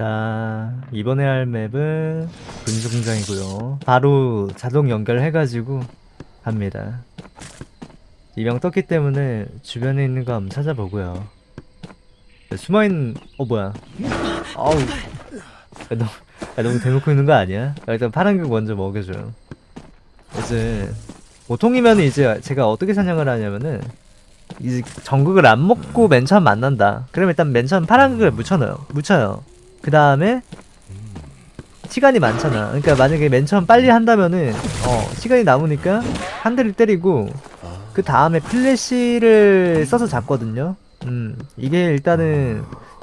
자 이번에 할 맵은 군수공장이고요 바로 자동 연결해가지고 합니다 이명 떴기 때문에 주변에 있는 거 한번 찾아보고요 네, 숨어있는 어 뭐야 아우 야, 너무, 야, 너무 대놓고 있는 거 아니야? 야, 일단 파란극 먼저 먹여줘요 이제 보통이면 이제 제가 어떻게 사냥을 하냐면은 이제 전극을 안 먹고 맨 처음 만난다. 그러면 일단 맨 처음 파란극을 묻혀넣어요. 묻혀요. 그 다음에 시간이 많잖아. 그러니까 만약에 맨 처음 빨리 한다면은 어 시간이 남으니까 한 대를 때리고 그 다음에 플래시를 써서 잡거든요. 음 이게 일단은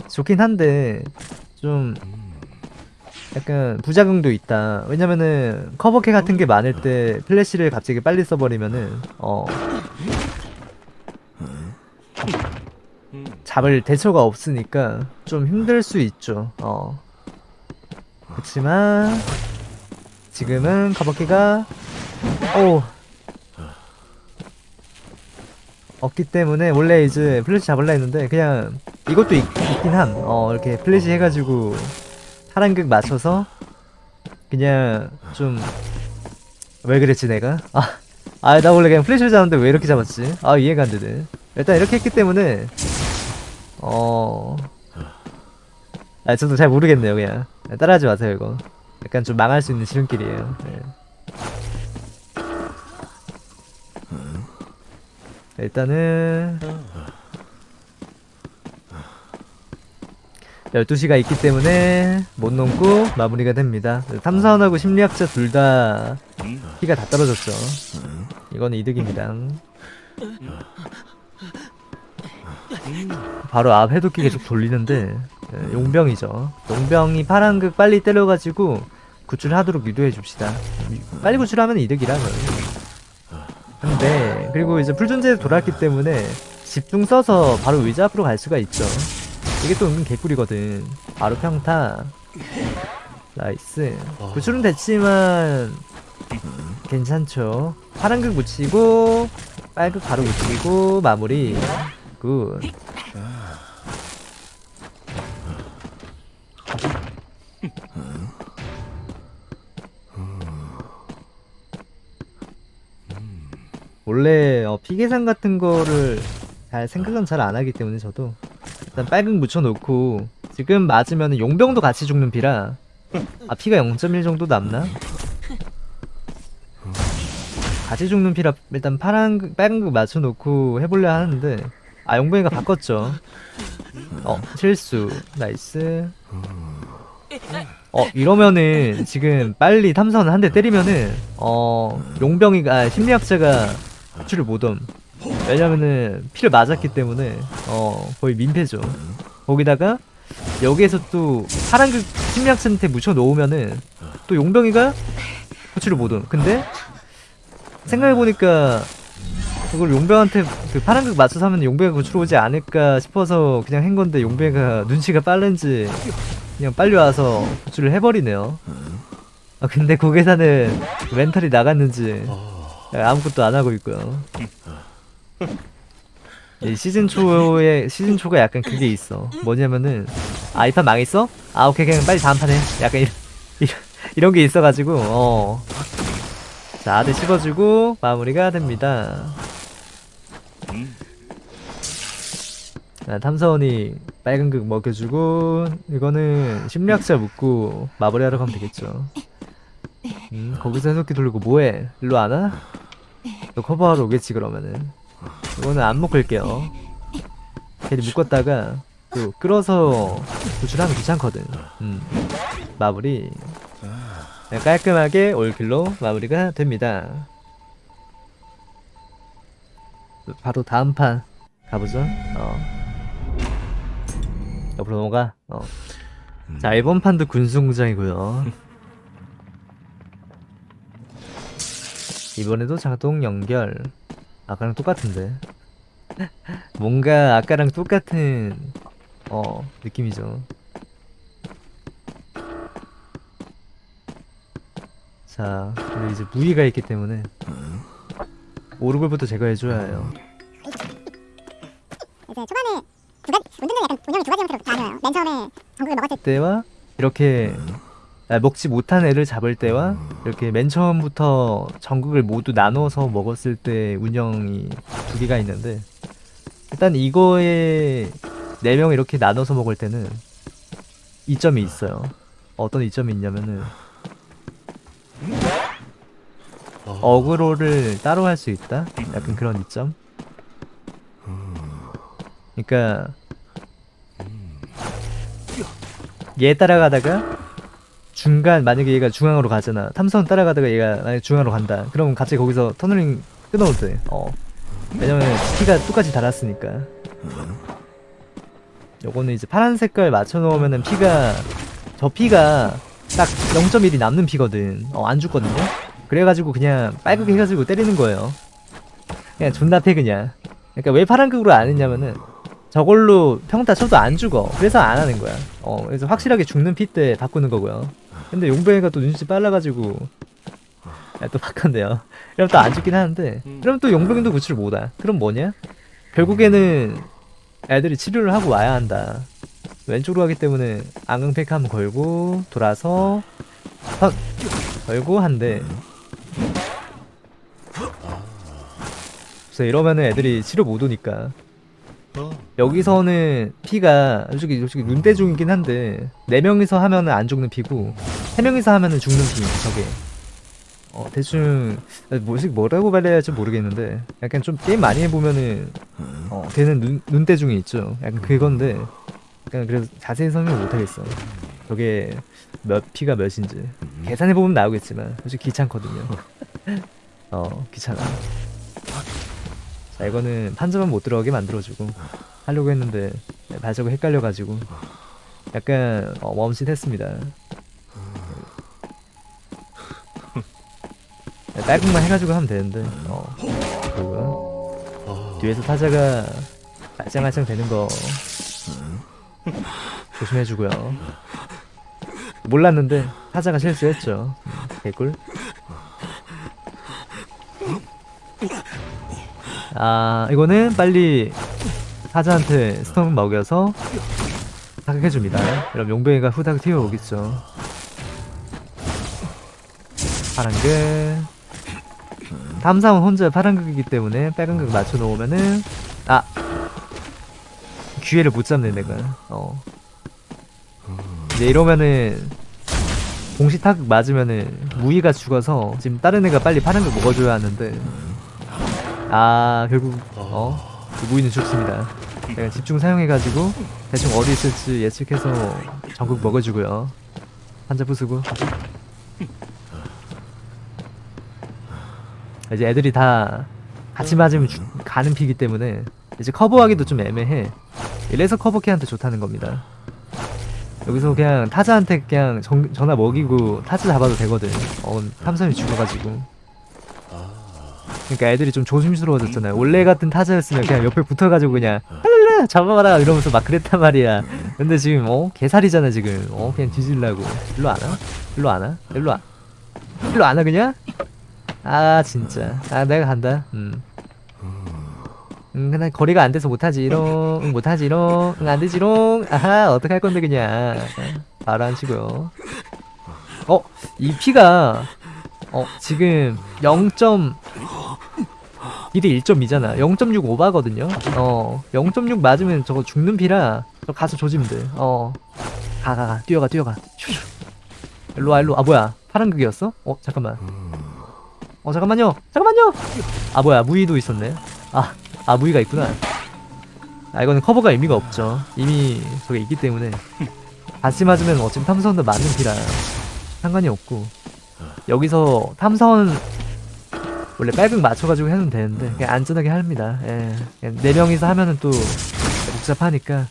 좋긴 한데 좀 약간 부작용도 있다. 왜냐면은 커버캐 같은 게 많을 때 플래시를 갑자기 빨리 써버리면은 어 잡을 대처가 없으니까 좀 힘들 수 있죠. 어. 그렇지만 지금은 커버키가 오 없기 때문에 원래 이제 플래시 잡을라 했는데 그냥 이것도 있, 있긴 함. 어 이렇게 플래시 해가지고 파란극 맞춰서 그냥 좀 왜 그랬지 내가? 아, 아 나 원래 그냥 플래시를 잡는데 왜 이렇게 잡았지? 아 이해가 안 되네. 일단 이렇게 했기 때문에 어. 아, 저도 잘 모르겠네요, 그냥. 따라하지 마세요, 이거. 약간 좀 망할 수 있는 지름길이에요. 네. 일단은 12시가 있기 때문에 못 넘고 마무리가 됩니다. 탐사원하고 심리학자 둘다 피가 다 떨어졌죠. 이거는 이득입니다. 바로 앞 해독기 계속 돌리는데 예, 용병이죠. 용병이 파란극 빨리 때려가지고 구출하도록 유도해 줍시다. 빨리 구출하면 이득이라 근데 그리고 이제 풀존재에 돌아왔기 때문에 집중 써서 바로 의자 앞으로 갈 수가 있죠. 이게 또 은근 개꿀이거든. 바로 평타. Nice. 구출은 됐지만 괜찮죠. 파란극 묻히고 빨극 바로 묻히고 마무리. Good. 원래 어, 피계산 같은 거를 잘 생각은 잘 안 하기 때문에 저도 일단 빨극 묻혀놓고 지금 맞으면 용병도 같이 죽는 피라 아 피가 0.1 정도 남나? 같이 죽는 피라 일단 파란 극- 빨간 극 맞춰놓고 해보려 하는데 아 용병이가 바꿨죠. 어 실수. Nice. 어 이러면은 지금 빨리 탐사원 한 대 때리면은 어 용병이가 아, 심리학자가 구출을 못함. 왜냐면은 피를 맞았기 때문에 어 거의 민폐죠. 거기다가 여기에서 또 파란극 심리학자한테 묻혀 놓으면은 또 용병이가 구출을 못함. 근데 생각해보니까 그걸 용병한테 그 파란극 맞춰서 하면 용병이 구출 오지 않을까 싶어서 그냥 한 건데 용병이가 눈치가 빠른지 그냥 빨리 와서 구출을 해버리네요. 아 근데 고개사는 멘탈이 나갔는지 아무것도 안 하고 있고요. 이 시즌 초에 시즌 초가 약간 그게 있어. 뭐냐면은 아 이 판 망했어? 아 오케이 그냥 빨리 다음 판에. 약간 이런 이런, 이런 게 있어가지고 어. 자 아들 씹어주고 마무리가 됩니다 자, 탐사원이 빨간 극 먹여주고 이거는 심리학자 묻고 마무리하러 가면 되겠죠. 음, 거기서 해석기 돌리고 뭐해? 일로 안 와? 너 커버하러 오겠지 그러면은. 이거는 안 묶을게요. 괜히 묶었다가 또 끌어서 구출하면 귀찮거든. 음, 마무리. 네, 깔끔하게 올킬로 마무리가 됩니다. 바로 다음 판 가보죠. 어. 옆으로 넘어가. 어. 자 이번 판도 군수공장이고요. 이번에도 자동 연결. 아까랑 똑같은데. 뭔가 아까랑 똑같은 어 느낌이죠. 자 근데 이제 무기가 있기 때문에 오르골부터 제거해줘야 해요 운영이 두 가지 형태로 나뉘어요. 맨 처음에 전국을 먹었을 때와 이렇게 아, 먹지 못한 애를 잡을 때와 이렇게 맨 처음부터 전극을 모두 나눠서 먹었을 때 운영이 두 개가 있는데 일단 이거에 네 명 이렇게 나눠서 먹을 때는 이점이 있어요. 어떤 이점이 있냐면은 어그로를 따로 할 수 있다. 약간 그런 이점. 그러니까 얘 따라가다가 중간 만약에 얘가 중앙으로 가잖아. 탐선 따라가다가 얘가 만약 중앙으로 간다. 그럼 갑자기 거기서 터널링 끊어도 돼. 어. 왜냐면 피가 똑같이 달았으니까. 요거는 이제 파란 색깔 맞춰 놓으면은 피가 저 피가 딱 0.1이 남는 피거든. 어, 안 죽거든요. 그래가지고 그냥 빨갛게 해가지고 때리는 거예요. 그냥 존나 패 그냥. 그러니까 왜 파란극으로 안 했냐면은 저걸로 평타 쳐도 안 죽어. 그래서 안 하는 거야. 어, 그래서 확실하게 죽는 피 때 바꾸는 거고요. 근데 용병이가 또 눈치 빨라가지고 야, 또 바꿨네요. 그럼 또안 죽긴 하는데 그럼 또 용병도 구출 못하. 그럼 뭐냐? 결국에는 애들이 치료를 하고 와야 한다. 왼쪽으로 가기 때문에 안강팩 한번 걸고 돌아서 선 걸고 한대. 그래서 이러면은 애들이 치료 못 오니까 여기서는 피가 솔직히 솔직히 눈대 중이긴 한데 네 명이서 하면은 안 죽는 피고 세 명이서 하면은 죽는 피 저게. 어 대충 뭐지 뭐라고 말해야 할지 모르겠는데 약간 좀 게임 많이 해보면은 어 되는 눈 눈대중이 있죠. 약간 그건데 약간 그래서 자세히 설명 못 하겠어 저게 몇 피가 몇인지. 계산해 보면 나오겠지만 솔직히 귀찮거든요. 어 귀찮아 자 이거는 판자만 못 들어가게 만들어주고 하려고 했는데 발자국 헷갈려가지고 약간 어, 멈칫했습니다. 깔끔만 해가지고 하면 되는데 어 그리고 뒤에서 타자가 알짱알짱 되는 거 조심해주고요. 몰랐는데 타자가 실수했죠. 음, 개꿀 아 이거는 빨리 타자한테 스톰 먹여서 사격해줍니다. 그럼 용병이가 후다닥 튀어오겠죠. 파란극. 탐사원 혼자 파란극이기 때문에 빨간극 맞춰놓으면은 아! 기회를 못 잡네 내가. 어. 이제 이러면은 공시 타극 맞으면은 무이가 죽어서 지금 다른 애가 빨리 파란극 먹어줘야 하는데 아 결국 어그 무이는 죽습니다. 내가 집중 사용해가지고 대충 어디 있을지 예측해서 전국 먹어주고요. 한자 부수고. 이제 애들이 다 같이 맞으면 죽- 가는 피기 때문에 이제 커버하기도 좀 애매해. 이래서 커버캐한테 좋다는 겁니다. 여기서 그냥 타자한테 그냥 전, 전화 먹이고 타자 잡아도 되거든. 어 탐삼이 죽어가지고 그러니까 애들이 좀 조심스러워졌잖아요. 원래 같은 타자였으면 그냥 옆에 붙어가지고 그냥 할랄라 잡아봐라 이러면서 막 그랬단 말이야. 근데 지금 어? 개살이잖아 지금. 어? 그냥 뒤질라고. 일로 안 와? 일로 안 와? 일로 와. 일로 안 와 그냥? 아 진짜. 아 내가 간다. 음. 음 그냥 거리가 안 돼서 못하지롱 응, 못하지롱 응, 안 되지롱. 아하 어떡할 건데 그냥. 바로 안 치고요. 어 이 피가 어 지금 0. 딜이 1.2잖아. 0.6 오바거든요. 어0.6 맞으면 저거 죽는 피라. 저 가서 조지면 돼어. 가 가 가. 뛰어가 뛰어가. 슈슈. 일로와 일로. 아 뭐야? 파란 극이었어? 어 잠깐만. 어 잠깐만요. 잠깐만요! 아 뭐야? 무의도 있었네. 아, 아 무의가 있구나. 아 이거는 커버가 의미가 없죠. 이미 저게 있기 때문에. 같이 맞으면 어차피 탐사원도 맞는 피라. 상관이 없고. 여기서 탐사원 원래 빨극 맞춰가지고 해도 되는데 그냥 안전하게 합니다. 예. 네 명이서 하면은 또 복잡하니까.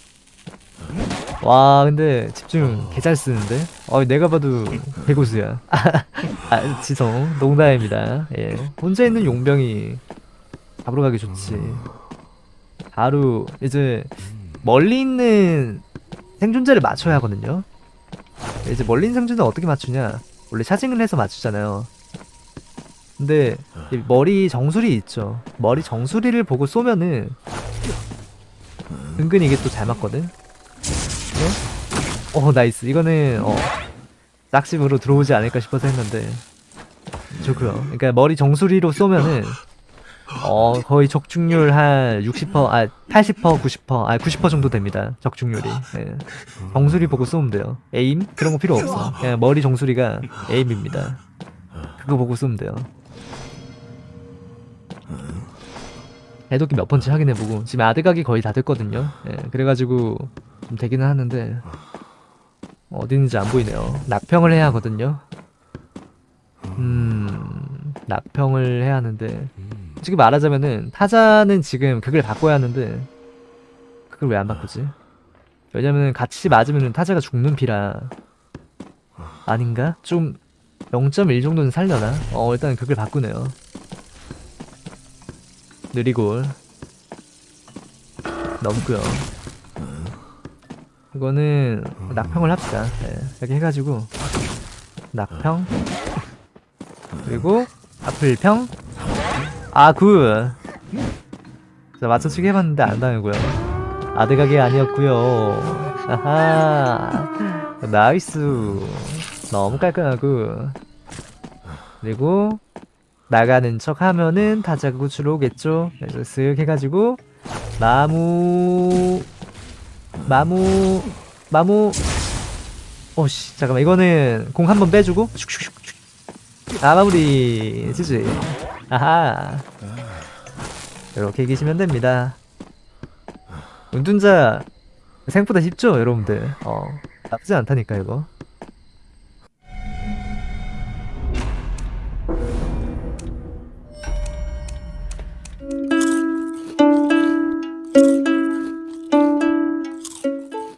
와 근데 집중 개 잘 쓰는데? 어 내가 봐도 개고수야. 아 지성 농담입니다. 예. 혼자 있는 용병이 잡으러 가기 좋지. 바로 이제 멀리 있는 생존자를 맞춰야 하거든요. 이제 멀리 있는 생존자 어떻게 맞추냐? 원래 차징을 해서 맞추잖아요 근데 이 머리 정수리 있죠. 머리 정수리를 보고 쏘면은 은근히 이게 또 잘 맞거든? 네? 어 nice. 이거는 어 싹심으로 들어오지 않을까 싶어서 했는데. 좋고요. 그러니까 머리 정수리로 쏘면은 어 거의 적중률 한 60%, 아 80% 90%, 아 90% 정도 됩니다. 적중률이. 예. 정수리 보고 쏘면 돼요. Aim? 그런 거 필요 없어. 그냥 머리 정수리가 aim입니다. 그거 보고 쏘면 돼요 해독기 몇 번째 확인해보고 지금 아드각이 거의 다 됐거든요 예, 그래가지고 좀 되기는 하는데 있는지 안 보이네요 낙평을 해야 하거든요 음 낙평을 해야 하는데 솔직히 말하자면은 타자는 지금 그걸 바꿔야 하는데 그걸 왜안 바꾸지? 왜냐면 같이 맞으면 타자가 죽는 피라 아닌가? 좀 0.1 정도는 살려나? 어 일단 그걸 바꾸네요 느리골 넘고요. 이거는 낙평을 합시다. 네, 이렇게 해가지고 낙평 그리고 아플평. 아굿! 자 맞춰치기 해봤는데 안 당하고요. 아드각이 아니었고요. 아하 나이스. 너무 깔끔하고. 그리고 나가는 척 하면은 타자가 구출 오겠죠? 그래서 쓱 해가지고 마무 마무 마무. 오씨 잠깐만. 이거는 공 한번 빼주고. 아 마무리. 지지. 아하. 이렇게 이기시면 됩니다. 운둔자 생각보다 쉽죠 여러분들? 어 나쁘지 않다니까 이거